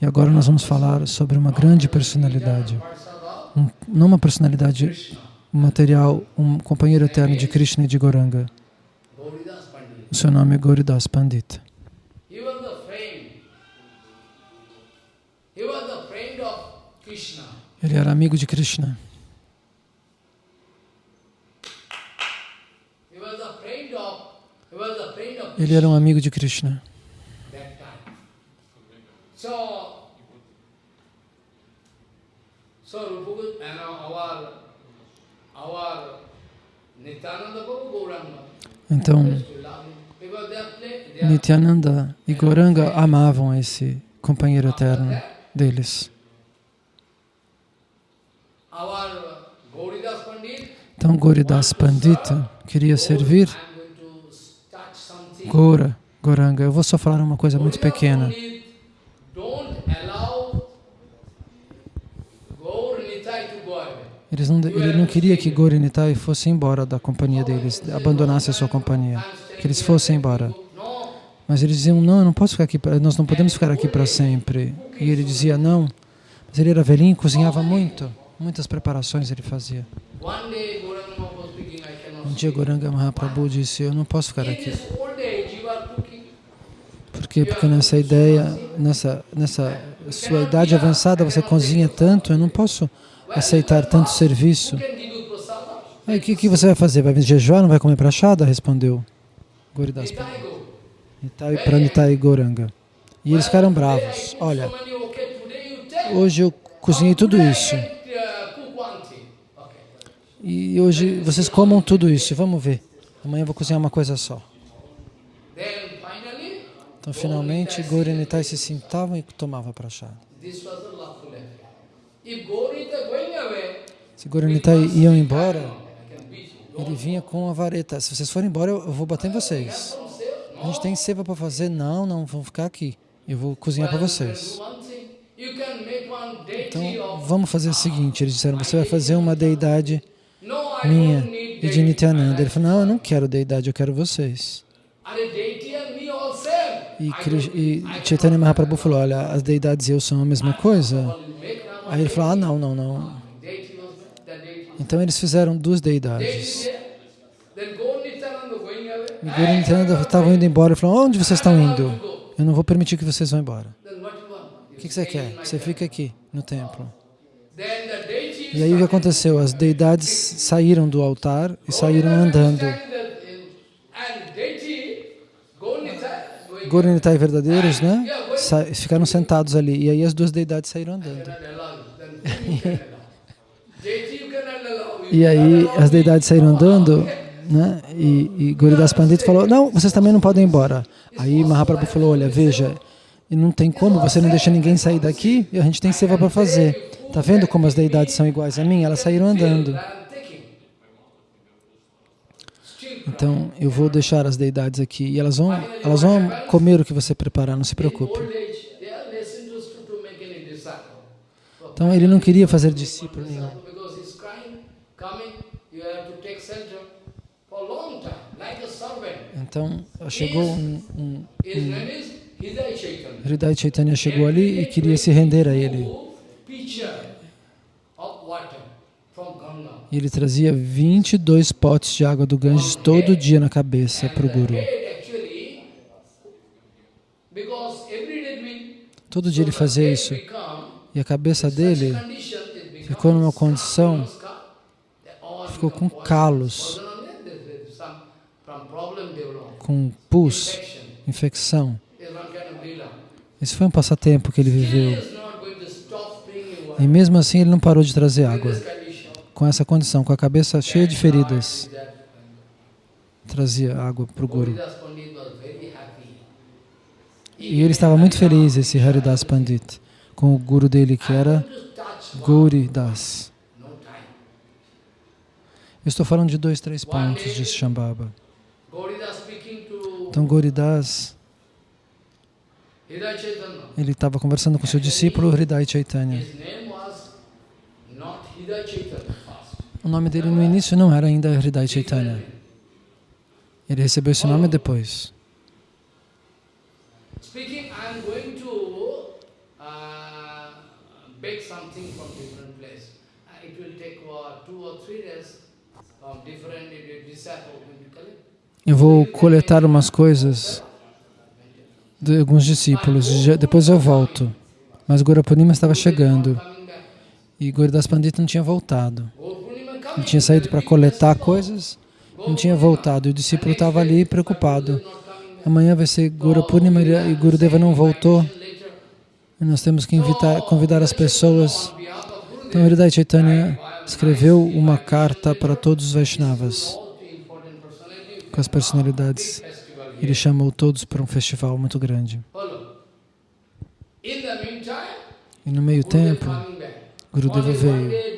E agora nós vamos falar sobre uma grande personalidade, um, não uma personalidade material, um companheiro eterno de Krishna e de Goranga. O seu nome é Goridas Pandita. Ele era amigo de Krishna. Ele era um amigo de Krishna. Então, Nityananda e Goranga amavam esse companheiro eterno deles. Então, Goridas Pandita queria servir Gora, Goranga. Eu vou só falar uma coisa muito pequena. Eles não, ele não queria que Gauri Nitai fosse embora da companhia deles, abandonasse a sua companhia, que eles fossem embora. Mas eles diziam, não, eu não posso ficar aqui, nós não podemos ficar aqui para sempre. E ele dizia, não. Mas ele era velhinho, cozinhava muito, muitas preparações ele fazia. Um dia Goranga Mahaprabhu disse, eu não posso ficar aqui. Por quê? Porque nessa ideia, nessa, nessa sua idade avançada, você cozinha tanto, eu não posso aceitar tanto serviço. Aí o que, que você vai fazer? Vai jejuar, não vai comer prachada? Respondeu Goridas para Nitai Goranga. E eles ficaram bravos. Olha, hoje eu cozinhei tudo isso. E hoje vocês comam tudo isso. Vamos ver. Amanhã eu vou cozinhar uma coisa só. Então, finalmente, Gauri e Nitai se sentavam e tomavam prachada. Se Gauri e Nitai iam embora, ele vinha com a vareta. Se vocês forem embora, eu vou bater em vocês. A gente tem seva para fazer? Não, não, vão ficar aqui. Eu vou cozinhar para vocês. Então, vamos fazer o seguinte, eles disseram, você vai fazer uma deidade minha e de Nityananda. Ele falou, não, eu não quero deidade, eu quero vocês. E, e Chaitanya Mahaprabhu falou, olha, as deidades e eu são a mesma coisa. Aí ele falou, ah, não, não, não. Então eles fizeram duas deidades. E Guru Nityananda estavam indo embora e falou, onde vocês estão indo? Eu não vou permitir que vocês vão embora. O que você quer? Você fica aqui, no templo. E aí o que aconteceu? As deidades saíram do altar e saíram andando. Gorinitai verdadeiros, né? Sa ficaram sentados ali. E aí as duas deidades saíram andando. e aí as deidades saíram andando, né? E, e Goridas Pandit falou, não, vocês também não podem ir embora. Aí Mahaprabhu falou, olha, veja, não tem como, você não deixa ninguém sair daqui e a gente tem seva para fazer. Está vendo como as deidades são iguais a mim? Elas saíram andando. Então, eu vou deixar as deidades aqui e elas vão, elas vão comer o que você preparar, não se preocupe. Então, ele não queria fazer discípulo nenhum. Então, chegou um, um, um Hridai Chaitanya chegou ali e queria se render a ele. E ele trazia 22 potes de água do Ganges todo dia na cabeça para o Guru. Todo dia ele fazia isso. E a cabeça dele ficou numa condição, ficou com calos, com pus, infecção. Esse foi um passatempo que ele viveu. E mesmo assim ele não parou de trazer água com essa condição, com a cabeça cheia de feridas, trazia água para o Guru. E ele estava muito feliz, esse Haridas Pandit, com o Guru dele, que era Gauri Das. Eu estou falando de dois, três pontos de Shambhava. Então, Gauridas, ele estava conversando com seu discípulo Hridai Chaitanya. O nome dele no início não era ainda Hridai Chaitanya. Ele recebeu esse nome depois. uh. Uh, uh. Eu vou coletar umas coisas de alguns discípulos, depois eu volto. Mas Gurapunima estava chegando e Guridas Pandita não tinha voltado. Ele tinha saído para coletar coisas, não tinha voltado. E o discípulo estava ali preocupado. Amanhã vai ser Guru Purnima e Gurudeva não voltou. E nós temos que invitar, convidar as pessoas. Então, Hridaya Chaitanya escreveu uma carta para todos os Vaishnavas, com as personalidades. Ele chamou todos para um festival muito grande. E no meio tempo. Gurudeva veio.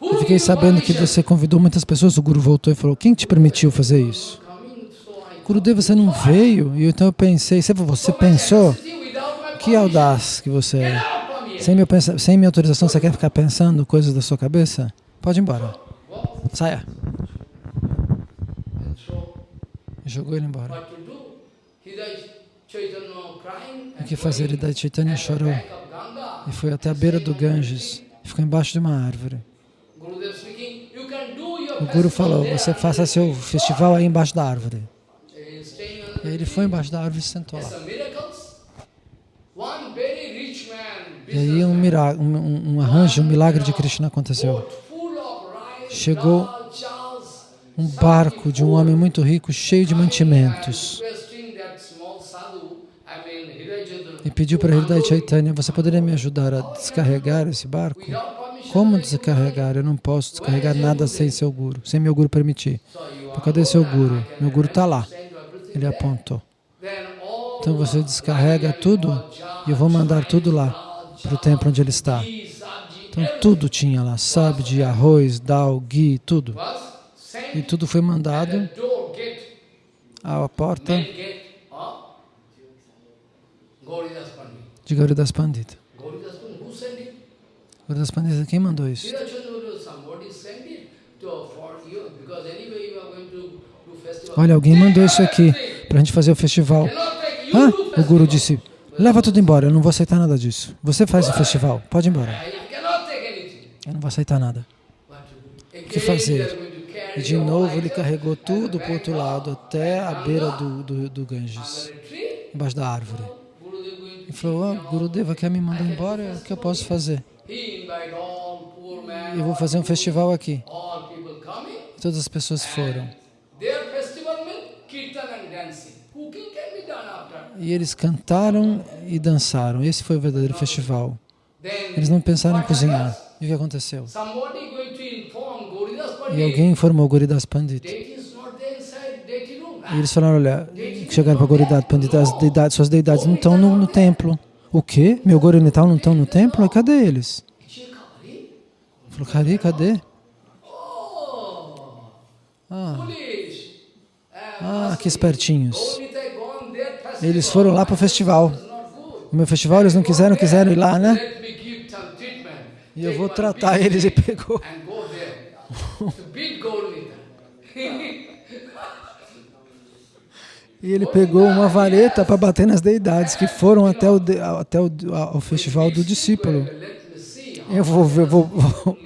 Eu fiquei sabendo que você convidou muitas pessoas, o Guru voltou e falou, quem te permitiu fazer isso? Gurudeva, você não veio? E então eu pensei, você, pensou? Que audaz que você é. Sem, pensa- sem minha autorização, você quer ficar pensando coisas da sua cabeça? Pode ir embora. Saia. Jogou ele embora. O que fazer? Hridaya Chaitanya chorou e foi até a beira do Ganges. Ficou embaixo de uma árvore. O Guru falou, você faça seu festival aí embaixo da árvore. Ele foi embaixo da árvore e sentou lá. E aí um, mira- um, um- arranjo, um milagre de Krishna aconteceu. Chegou Um barco de um homem muito rico, cheio de mantimentos. E pediu para Hridaya Chaitanya, você poderia me ajudar a descarregar esse barco? Como descarregar? Eu não posso descarregar nada sem seu guru, sem meu guru permitir. Então, cadê seu guru? Meu guru está lá. Ele apontou. Então você descarrega tudo e eu vou mandar tudo lá para o templo onde ele está. Então tudo tinha lá, sabji, arroz, dal, ghee, tudo. E tudo foi mandado à porta Pandit. de Gauridas Pandita. Are going to do festival. Olha, alguém mandou isso aqui para a gente fazer o festival. Ah, o guru disse, leva tudo embora, eu não vou aceitar nada disso. Você faz o festival, pode ir embora. Eu não vou aceitar nada. O que fazer? E de novo ele carregou tudo para o outro lado, até a beira do, do, do Ganges, embaixo da árvore. E falou, keep ah. Gurudeva quer me mandar embora, o que eu posso fazer? Eu vou fazer um festival aqui. Todas as pessoas foram. E eles cantaram e dançaram. Esse foi o verdadeiro festival. Eles não pensaram em cozinhar. E o que aconteceu? E alguém informou Guridas Pandit. E eles falaram, olha, chegaram para Guridas Pandit, as deidades, suas deidades não estão no, no templo. O quê? Meu Guru Nital não estão no templo? Cadê eles? Falou, cadê, cadê? Ah, foolish. ah, que espertinhos. Eles foram lá para o festival. It's not good. O meu festival eles não quiseram, quiseram ir lá, né? E eu vou tratar eles e pegou. E ele pegou uma vareta para bater nas deidades que foram até o, até o, ao festival do discípulo. Eu vou ver, vou, vou-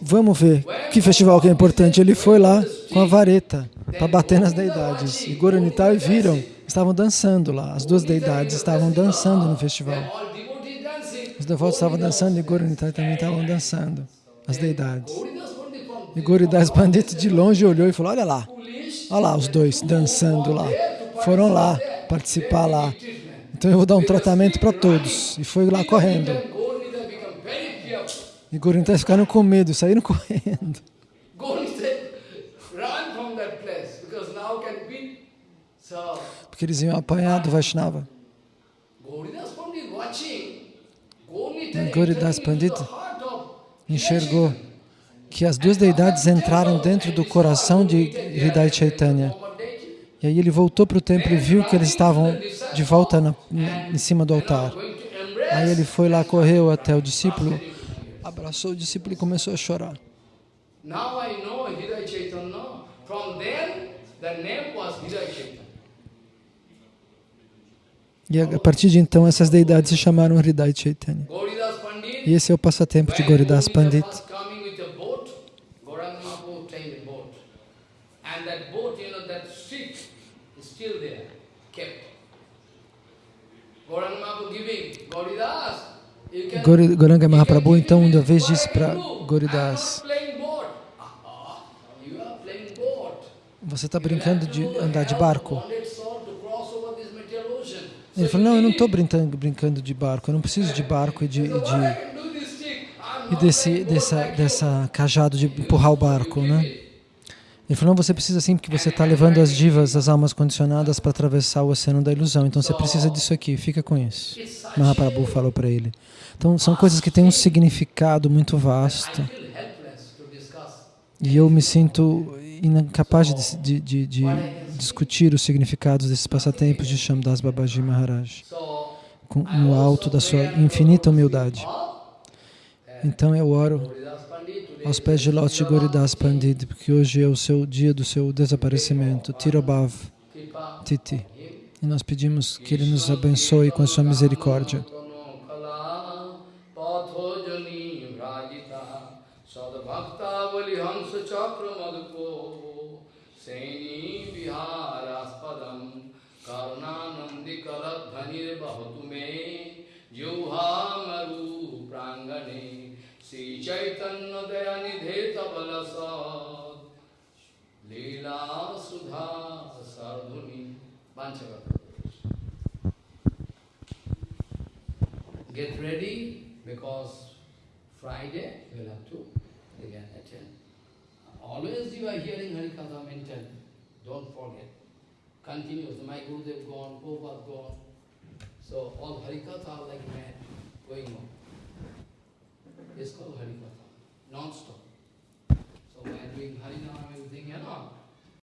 vamos ver que festival que é importante. Ele foi lá com a vareta para bater nas deidades. E Goranitai viram, estavam dançando lá. As duas deidades estavam dançando no festival. Os devotos estavam dançando e Goranitai também estavam dançando. As deidades. E Goridas Pandit de longe olhou e falou, olha lá. Olha lá os dois dançando lá. Foram lá participar lá. Então eu vou dar um tratamento para todos. E foi lá correndo. E Goridas ficaram com medo, saíram correndo. Porque eles iam apanhar do Vaishnava. Gauridas Pandit watching. Gaurita Gauridas entering into Pandit the heart of Enxergou que as duas deidades entraram dentro do coração de Hridaya Chaitanya. E aí ele voltou para o templo e viu que eles estavam de volta na, em cima do altar. Aí ele foi lá, correu até o discípulo, abraçou o discípulo e começou a chorar. E a partir de então, essas deidades se chamaram Hridaya Chaitanya. E esse é o passatempo de Goridas Pandit. Goranga Mahaprabhu então uma vez disse para? Goridas, você está brincando de andar de barco? Ele Ele falou, não, eu não estou brincando, brincando de barco, eu não preciso de barco e de, e de e desse dessa dessa cajado de empurrar o barco, né? Ele falou, você precisa sim, porque você está levando as divas, as almas condicionadas para atravessar o oceano da ilusão. Então você precisa disso aqui, fica com isso. Mahaprabhu falou para ele. Então são coisas que têm um significado muito vasto. E eu me sinto incapaz de, de, de, de discutir os significados desses passatempos de Shamdas Babaji Maharaj com- no alto da sua infinita humildade. Então eu oro aos pés de de Goridas Pandit, porque hoje é o seu dia do seu desaparecimento, Tirobhav Titi. E nós pedimos que Ele nos abençoe com a sua misericórdia. Ready because Friday you will have to again attend. Always you are hearing Harikatha mentioned. Don't forget. Continuous. My Gurudev gone, Prabhupada gone. So all Harikatha are like mad going on. It's called Harikatha, non-stop. So are doing Harinam, everything, you know.